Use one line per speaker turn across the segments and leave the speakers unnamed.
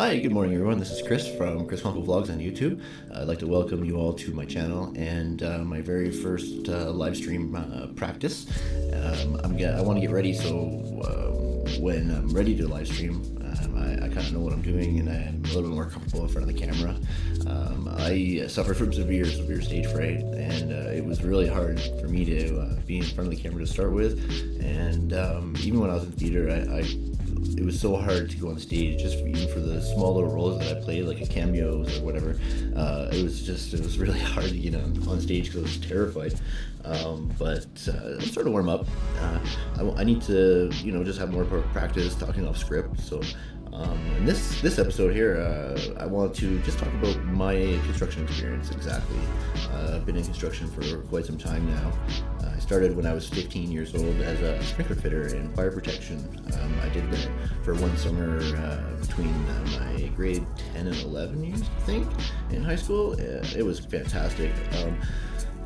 Hi, good morning, everyone. This is Chris from Chris Conkle Vlogs on YouTube. I'd like to welcome you all to my channel and uh, my very first uh, live stream uh, practice. Um, I'm get, I want to get ready so um, when I'm ready to live stream, um, I, I kind of know what I'm doing and I'm a little bit more comfortable in front of the camera. Um, I suffer from severe, severe stage fright, and uh, it was really hard for me to uh, be in front of the camera to start with. And um, even when I was in theater, I, I it was so hard to go on stage just for, even for the small little roles that I played, like a cameos or whatever. Uh, it was just it was really hard to get on, on stage because I was terrified. Um, but uh, I'm starting to warm up. Uh, I, I, need to you know just have more practice talking off script. So um, in this this episode here, uh, I want to just talk about my construction experience exactly. Uh, I've been in construction for quite some time now. Uh, started when I was 15 years old as a sprinkler fitter in fire protection. Um, I did that for one summer uh, between uh, my grade 10 and 11 years, I think, in high school. it was fantastic. Um,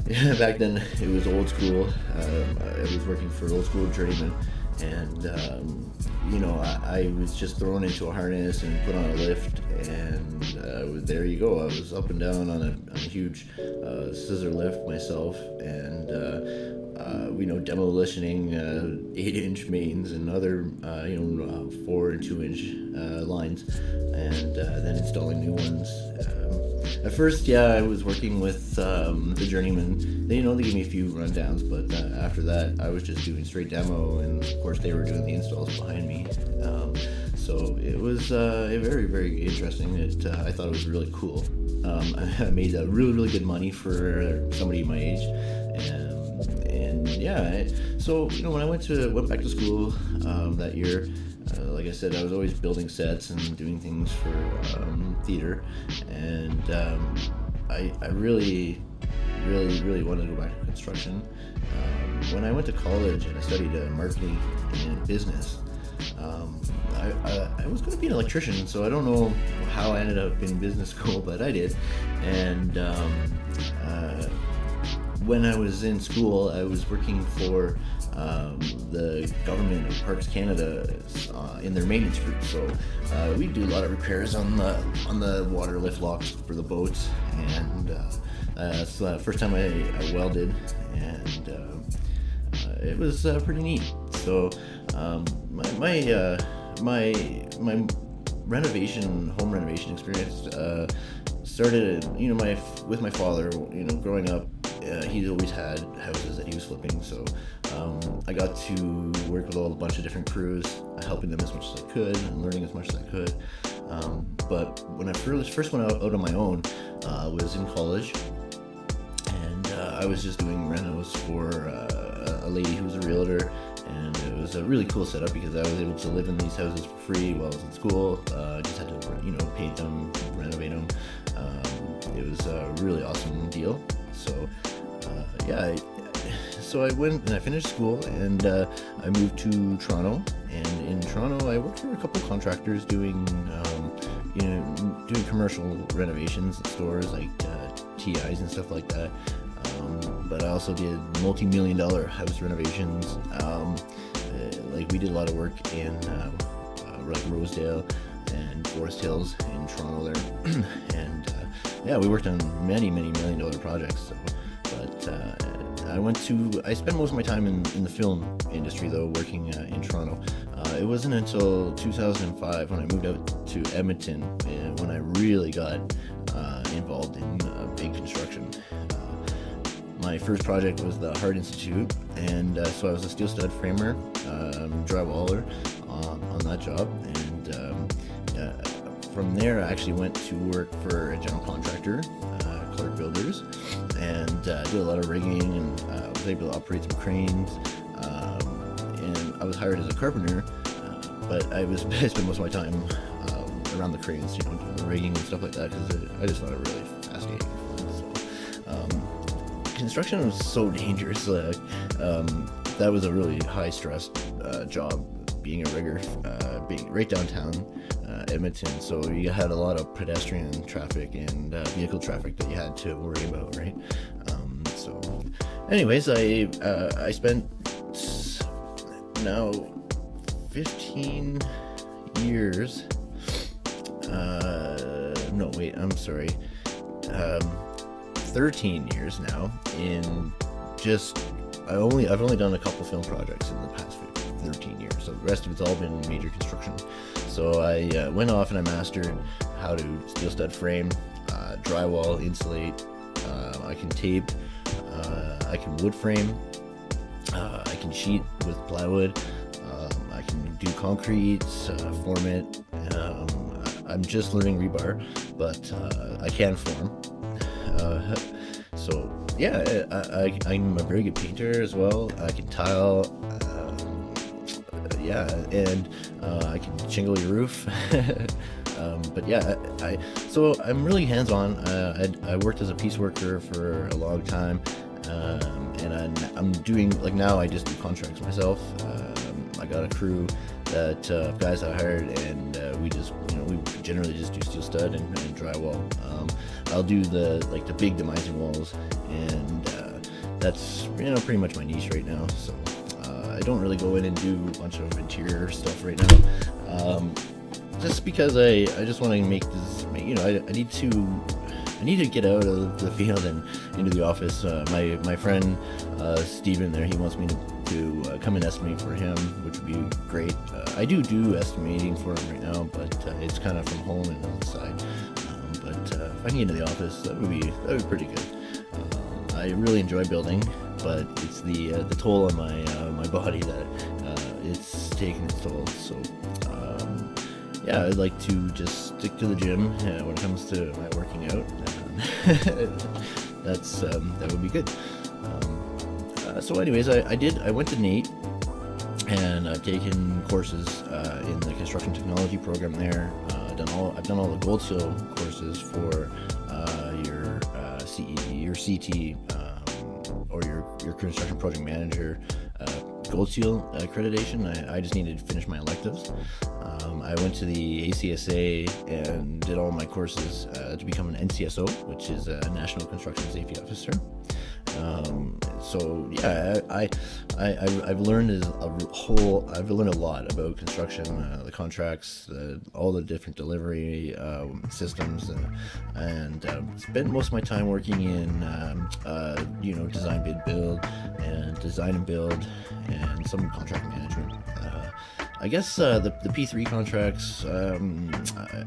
yeah, back then it was old school. Um, I was working for old school journeyman and um, you know I, I, was just thrown into a harness and put on a lift and uh, there you go I was up and down on a, on a huge uh, scissor lift myself and uh, uh you know demolitioning uh, eight inch mains and other uh, you know four and two inch lines and then installing new ones at first, yeah, I was working with um, the journeyman. They, you know, they gave me a few rundowns, but uh, after that, I was just doing straight demo, and of course, they were doing the installs behind me. Um, so it was uh, very, very interesting. It, uh, I thought it was really cool. Um, I made uh, really, really good money for somebody my age, and, and yeah. So you know, when I went to went back to school um, that year. Uh, like I said, I was always building sets and doing things for um, theater, and um, I, I really, really, really wanted to go back to construction. Um, when I went to college and I studied uh, marketing and business, um, I, I, I, was going to be an electrician, so I don't know how I ended up in business school, but I did. And um, uh, when I was in school, I was working for um, the government of Parks Canada uh, in their maintenance group. So uh, we do a lot of repairs on the on the water lift locks for the boats, and uh, that's the first time I, I welded, and uh, uh, it was uh, pretty neat. So um, my my, my my renovation home renovation experience started you know my with my father you know growing up uh, he's always had houses that he was flipping, so um, I got to work with all a bunch of different crews, helping them as much as I could and learning as much as I could. Um, but when I first, first went out, out on my own, uh, was in college, and uh, I was just doing renos for uh, a lady who was a realtor, and it was a really cool setup because I was able to live in these houses for free while I was in school. Uh, I just had to, you know, paint them, renovate them. Um, it was a really awesome deal. So yeah, so I went and I finished school and uh, I moved to Toronto. And in Toronto, I worked for a couple contractors doing, um, you know, doing commercial renovations in stores like uh, TIs and stuff like that. Um, but I also did multi-million dollar house renovations. Um, uh, like we did a lot of work in uh, uh, like Rosedale and Forest Hills in Toronto there, and yeah, we worked on many, many million dollar projects. So, uh, I went to, I spent most of my time in, in the film industry though, working uh, in Toronto. Uh, it wasn't until 2005 when I moved out to Edmonton and when I really got uh, involved in uh, big construction. Uh, my first project was the Heart Institute, and so I was a steel stud framer, um, drywaller on that job, and um, from there, I actually went to work for a general contractor, uh, Clark Builders, and uh, did a lot of rigging and uh, was able to operate some cranes. Um, and I was hired as a carpenter, uh, but I was I spent most of my time um, around the cranes, you know, doing the rigging and stuff like that because I just thought it really fascinating. So, um, construction was so dangerous. Um, that was a really high stress uh, job being a rigger, uh, being right downtown uh, Edmonton. So you had a lot of pedestrian traffic and uh, vehicle traffic that you had to worry about, right? Um, so, anyways, I uh, I spent now 15 years uh, no, wait, I'm sorry, um, 13 years now in just, I only, I've only done a couple film projects in the past 13 years. So the rest of it's all been major construction. So I uh, went off and I mastered how to steel stud frame, uh, drywall, insulate, uh, I can tape, uh, I can wood frame, uh, I can sheet with plywood, um, I can do concrete, uh, form it. Um, I'm just learning rebar, but I can form. so yeah, I, am a very good painter as well. I can tile. Yeah, and uh, I can shingle your roof. um, but yeah, I, I, so I'm really hands-on. Uh, I, I, worked as a piece worker for a long time, um, and I'm, I'm, doing like now. I just do contracts myself. Um, I got a crew that uh, guys I hired, and uh, we just you know we generally just do steel stud and, and drywall. Um, I'll do the like the big demising walls, and uh, that's you know pretty much my niche right now. So. Don't really go in and do a bunch of interior stuff right now. Um, just because I, I just want to make this, you know, I, I need to I need to get out of the field and into the office. Uh, my my friend uh, Steven there, he wants me to, to uh, come and estimate for him, which would be great. Uh, I do do estimating for him right now, but uh, it's kind of from home and on the side. Um, but uh, if I can get into the office, that would be that would be pretty good. Um, I really enjoy building, but it's the the toll on my my body that it's taking its toll. So yeah, I'd like to just stick to the gym uh, when it comes to my working out. that's um, that would be good. Um, uh, so, anyways, I, I, did. I went to NAIT, and I've taken courses uh, in the construction technology program there. Uh, I've done all. I've done all the Gold Seal courses for uh, your uh, CE, your CT, um, your construction project manager Gold Seal accreditation. I, I just needed to finish my electives. Um, I went to the ACSA and did all my courses uh, to become an NCSO, which is a National Construction Safety Officer. Um, so yeah, I, I, I have learned a whole. I've learned a lot about construction, uh, the contracts, uh, all the different delivery um, systems, uh, and uh, spent most of my time working in um, uh, you know design bid build and design and build and some contract management. I guess uh, the, the P3 contracts, um, uh,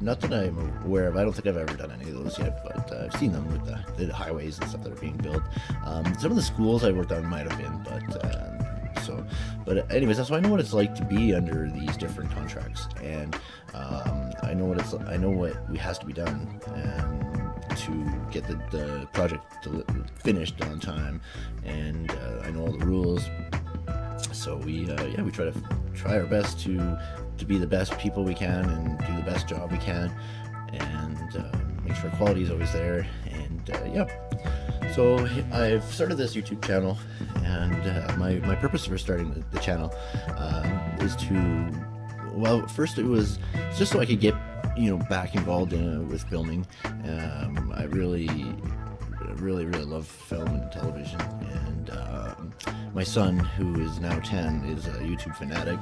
not that I'm aware of. I don't think I've ever done any of those yet, but uh, I've seen them with the, the, highways and stuff that are being built. Um, some of the schools I worked on might have been, but um, so. But anyways, that's why I know what it's like to be under these different contracts, and um, I know what it's. I know what has to be done, and to get the, the project finished on time, and uh, I know all the rules so we uh, yeah we try to try our best to to be the best people we can and do the best job we can. And uh, make sure quality is always there. And uh, yeah. So I've started this YouTube channel and uh, my, my purpose for starting the, the channel um, is to well first it was just so I could get you know back involved in, with filming. Um, I really really really love film and television and um, my son, who is now 10, is a YouTube fanatic,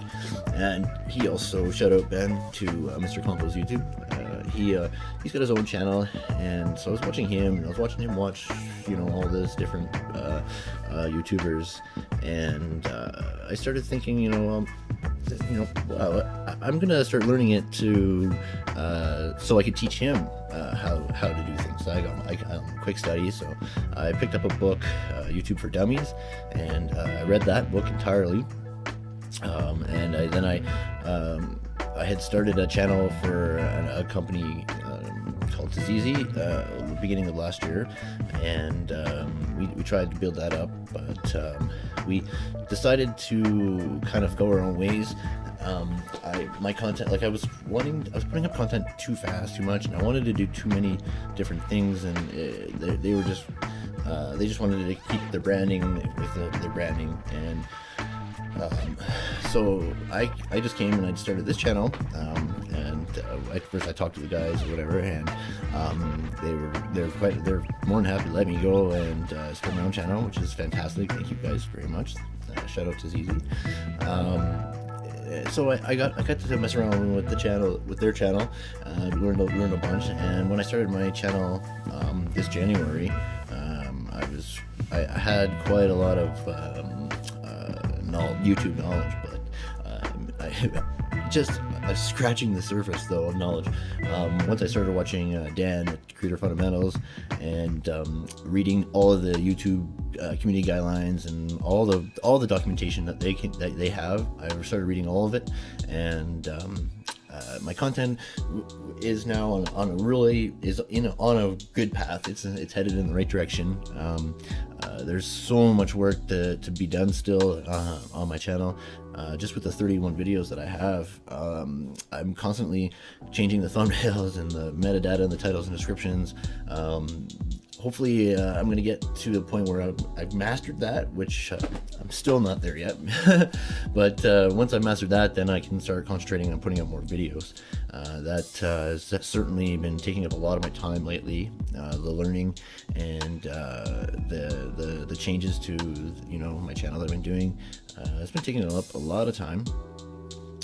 and he also shout out Ben to uh, Mr. Compo's YouTube. Uh, he uh, he's got his own channel, and so I was watching him, and I was watching him watch, you know, all this different uh, uh, YouTubers, and uh, I started thinking, you know, um, you know, well, I'm gonna start learning it to, so I could teach him how how to do things. So I got I, um, quick study, so I picked up a book, YouTube for Dummies, and uh, I read that book entirely, um, and I, then I um, I had started a channel for a, a company um, called Tazizi uh, beginning of last year, and um, we, we tried to build that up, but um, we decided to kind of go our own ways. Um, I my content like I was wanting I was putting up content too fast, too much, and I wanted to do too many different things, and it, uh, they, they were just uh, they just wanted to keep their branding with the, their branding, and um, so I I just came and I started this channel, um, at first I talked to the guys or whatever, and um, they were they're quite they're more than happy to let me go and uh, start my own channel, which is fantastic. Thank you guys very much. Uh, shout out to ZZ. Um, so I, I, got I got to mess around with the channel with their channel, uh, learned learned a bunch. And when I started my channel um, this January, um, I was I, had quite a lot of um, uh, YouTube knowledge, but um, I just uh, scratching the surface though of knowledge. Um, once I started watching uh, Dan at Creator Fundamentals and um, reading all of the YouTube uh, community guidelines and all the all the documentation that they can that they have, I started reading all of it, and um, uh, my content is now on, on a really is in a, on a good path. It's it's headed in the right direction. Um, uh, there's so much work to, to be done still uh, on my channel. Uh, just with the 31 videos that I have, um, I'm constantly changing the thumbnails and the metadata and the titles and descriptions. Um, hopefully uh, I'm going to get to the point where I've, I've mastered that, which uh, I'm still not there yet. but uh, once I've mastered that, then I can start concentrating on putting up more videos. Uh, that uh, has certainly been taking up a lot of my time lately, uh, the learning and the, the, the changes to you know my channel that I've been doing. it's been taking up a lot of time.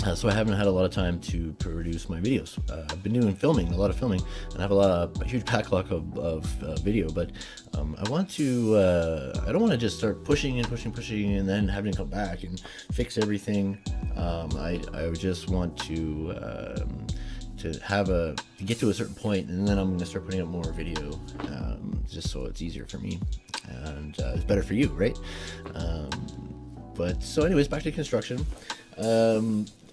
Uh, so I haven't had a lot of time to produce my videos. Uh, I've been doing filming, a lot of filming, and I have a lot of a huge backlog of, of uh, video. But um, I want to, uh, I don't want to just start pushing and pushing, pushing, and then having to come back and fix everything. Um, I, I just want to um, to have a to get to a certain point, and then I'm going to start putting up more video, um, just so it's easier for me and uh, it's better for you, right? Um, but so, anyways, back to construction.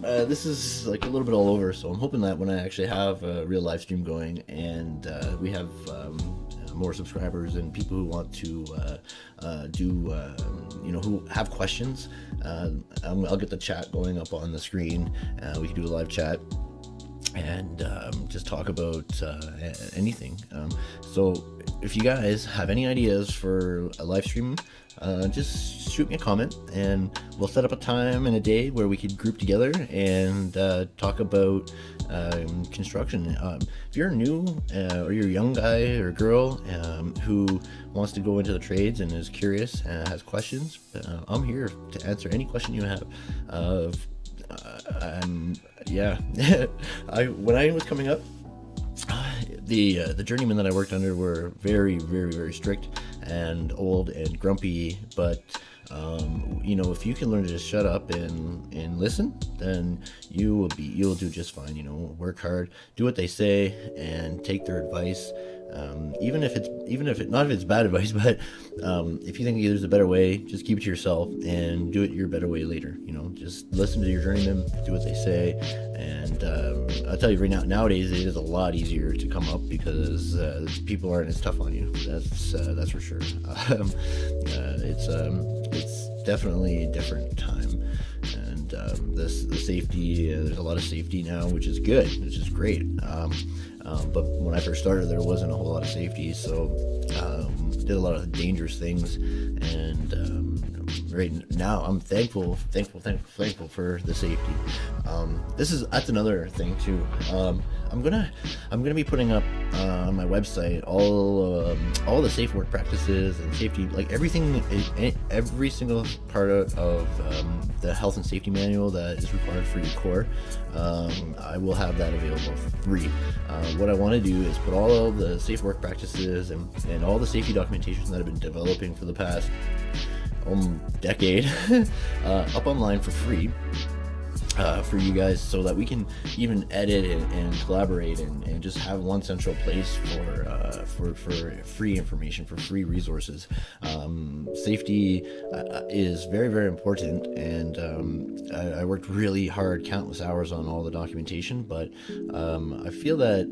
Um, uh, this is like a little bit all over, so I'm hoping that when I actually have a real live stream going and uh, we have um, more subscribers and people who want to uh, uh do, um, you know, who have questions, uh, I'll get the chat going up on the screen. Uh, we can do a live chat and um, just talk about uh, anything. Um, so if you guys have any ideas for a live stream, uh, just shoot me a comment and we'll set up a time and a day where we could group together and uh, talk about um, construction. Um, if you're new uh, or you're a young guy or girl um, who wants to go into the trades and is curious and has questions, uh, I'm here to answer any question you have. Uh, um, yeah, I when I was coming up, the uh, the journeymen that I worked under were very, very, very strict and old and grumpy. But um, you know, if you can learn to just shut up and and listen, then you will be you'll do just fine. You know, work hard, do what they say, and take their advice. Um, even if it's even if it not if it's bad advice, but um, if you think there's a better way, just keep it to yourself and do it your better way later. You know, just listen to your journeyman, do what they say, um, I'll tell you right now, nowadays it is a lot easier to come up because uh, people aren't as tough on you. That's uh, that's for sure. Um, uh, it's um, it's definitely a different time and um, this the safety uh, there's a lot of safety now which is good which is great um, um, but when I first started, there wasn't a whole lot of safety, so um, did a lot of dangerous things. And um, right now, I'm thankful, thankful, thankful, thankful for the safety. Um, this is that's another thing too. Um, I'm gonna I'm gonna be putting up uh, on my website all um, all the safe work practices and safety, like everything, every single part of, of um, the health and safety manual that is required for your core. Um, I will have that available for free. Uh, what I want to do is put all of the safe work practices and, and all the safety documentation that I've been developing for the past um, decade uh, up online for free uh, for you guys so that we can even edit and, and collaborate and, and, just have one central place for, uh, for, for free information, for free resources. Um, safety uh, is very, very important. And um, I, I, worked really hard, countless hours on all the documentation, but um, I feel that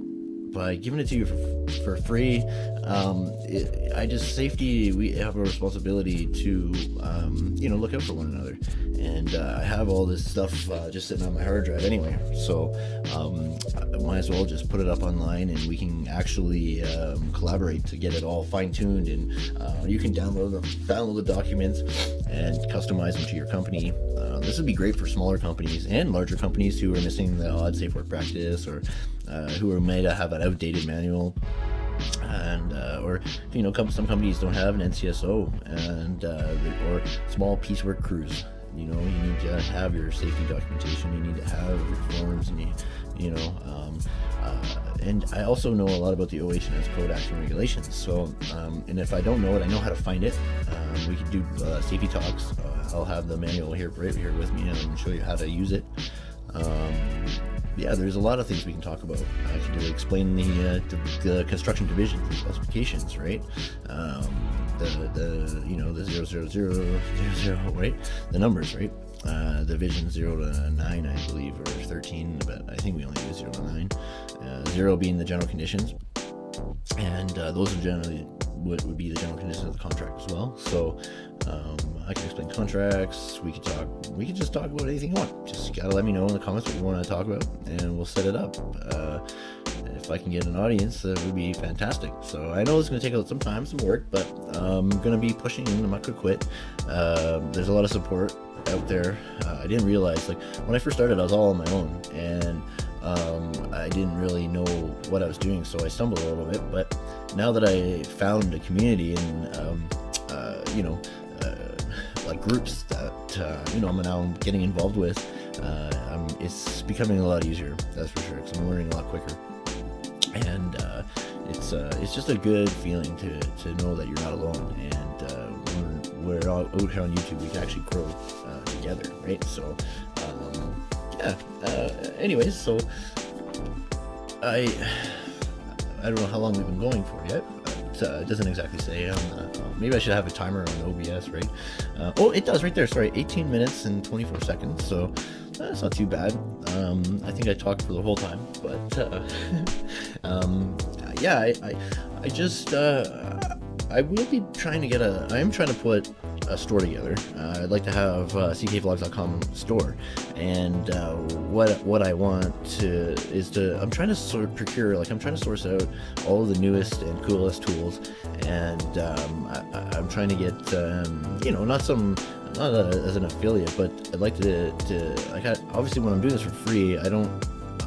by giving it to you for, for free. Um, it, I just safety. We have a responsibility to um, you know look out for one another, and uh, I have all this stuff uh, just sitting on my hard drive anyway. So um, I might as well just put it up online, and we can actually um, collaborate to get it all fine tuned. And uh, you can download them, download the documents, and customize them to your company. Uh, this would be great for smaller companies and larger companies who are missing the odd safe work practice or uh, who are to have an outdated manual and uh, or you know some companies don't have an NCSO and uh, or small piecework crews You know, you need to have your safety documentation. You need to have your forms, and you, you know, um, uh, and I also know a lot about the OH&S code action regulations. So, um, and if I don't know it, I know how to find it. Um, we could do uh, safety talks. I'll have the manual here right here with me and show you how to use it. Um, yeah, there's a lot of things we can talk about. I can explain the, uh, the, construction divisions and specifications, right? Um, the the you know the zero zero zero zero zero right? The numbers, right? Uh, division zero to nine, I believe, or thirteen, but I think we only do zero to nine. Uh, zero being the general conditions, and uh, those are generally what would be the general conditions of the contract as well. So um, I can explain contracts. We could talk. We could just talk about anything you want. Just gotta let me know in the comments what you want to talk about, and we'll set it up. Uh, if I can get an audience, that would be fantastic. So I know it's to take some time, some work, but I'm to be pushing in. I'm not to quit. Uh, there's a lot of support out there. Uh, I didn't realize, like, when I first started, I was all on my own, and um, I didn't really know what I was doing, so I stumbled a little bit. But now that I found a community and, um, uh, you know, uh, like groups that, uh, you know, I'm now getting involved with, uh, it's becoming a lot easier, that's for sure, because I'm learning a lot quicker. And uh, it's uh, it's just a good feeling to, to know that you're not alone and uh, we're, we're all out here on YouTube we can actually grow together right? So um, yeah anyways so I I don't know how long we've been going for yet uh, it doesn't exactly say um, maybe I should have a timer on OBS right oh it does right there sorry 18 minutes and 24 seconds so that's not too bad. Um, I think I talked for the whole time, but uh, um, yeah, I, I, I just uh, I will be trying to get a. I am trying to put a store together. Uh, I'd like to have uh, ckvlogs.com store, and uh, what what I want to is to I'm trying to sort of procure like I'm trying to source out all the newest and coolest tools, and um, I, am trying to get um, you know not some not a, as an affiliate, but I'd like to, to I, obviously when I'm doing this for free, I don't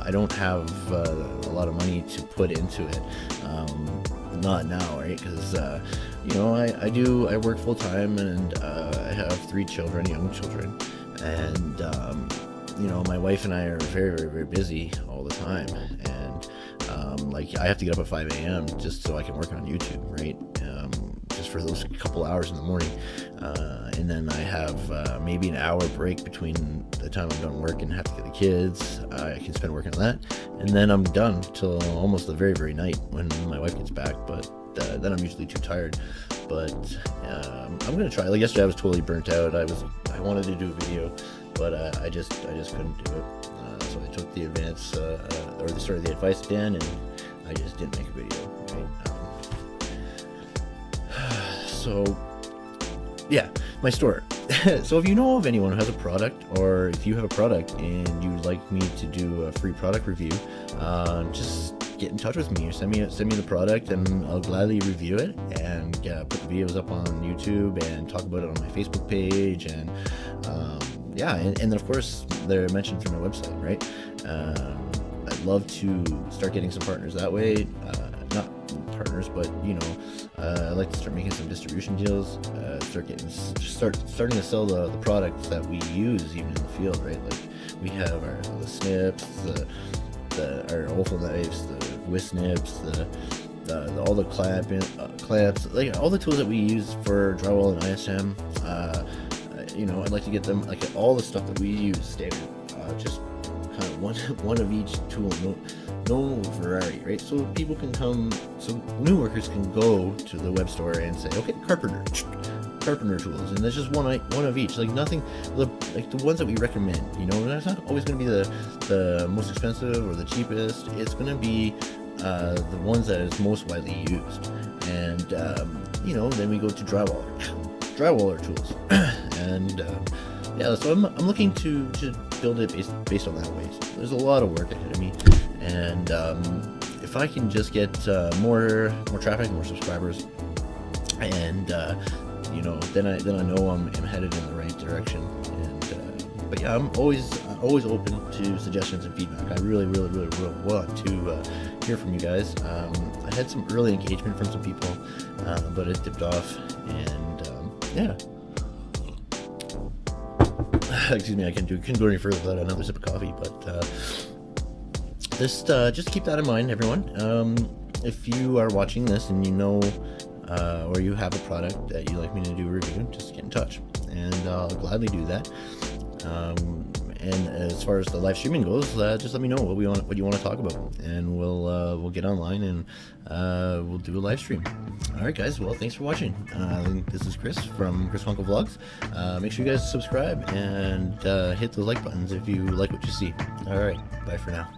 I don't have uh, a lot of money to put into it. Um, not now, right? Because uh, you know I, I do I work full time and uh, I have three children, young children, and um, you know my wife and I are very very very busy all the time, and um, like I have to get up at 5 a.m. just so I can work on YouTube, right? Um, just for those couple hours in the morning. Uh, and then I have uh, maybe an hour break between the time I'm done work and have to get the kids. I can spend working on that. And then I'm done till almost the very, very night when my wife gets back. But uh, then I'm usually too tired. But um, I'm gonna try. Like yesterday, I was totally burnt out. I was I wanted to do a video, but uh, I just I just couldn't do it. Uh, so I took the advance uh, or the sort of the advice Dan, and I just didn't make a video. Right? so yeah my store so if you know of anyone who has a product or if you have a product and you'd like me to do a free product review uh, just get in touch with me send me send me the product and I'll gladly review it and put the videos up on YouTube and talk about it on my Facebook page and um, yeah and, and, then of course they're mentioned through my website right um, I'd love to start getting some partners that way uh, not partners but you know uh, I'd like to start making some distribution deals, uh, start getting, start starting to sell the, the products that we use even in the field, right? Like we have our the snips, the, the our offal knives, the whisk snips, the, the, the, all the clamp uh, clamps, like all the tools that we use for drywall and ISM. Uh, you know, I'd like to get them like all the stuff that we use uh, just kind of one one of each tool. No, no variety, right? So people can come, so new workers can go to the web store and say, okay, carpenter, carpenter tools, and there's just one one of each. Like nothing, the like the ones that we recommend. You know, that's not always going to be the the most expensive or the cheapest. It's going to be uh, the ones that is most widely used. And um, you know, then we go to drywall, drywaller tools, and um, yeah, so I'm, I'm looking to to build it based based on that way. So there's a lot of work ahead of me and um, if I can just get uh, more more traffic, more subscribers, and uh, you know, then I then I know I'm, I'm headed in the right direction. And uh, but yeah, I'm always always open to suggestions and feedback. I really, really, really, really want to uh, hear from you guys. Um, I had some early engagement from some people, uh, but it dipped off, and um, yeah. excuse me, I can do can go any further without another sip of coffee. But uh, just uh, just keep that in mind, everyone. Um, if you are watching this and you know uh, or you have a product that you'd like me to do a review, just get in touch, and I'll gladly do that. Um, and as far as the live streaming goes, uh, just let me know what we want, what you want to talk about, and we'll uh, we'll get online and uh, we'll do a live stream. All right, guys. Well, thanks for watching. Uh, this is Chris from Chris Conkle Vlogs. Uh, make sure you guys subscribe and uh, hit the like buttons if you like what you see. All right. Bye for now.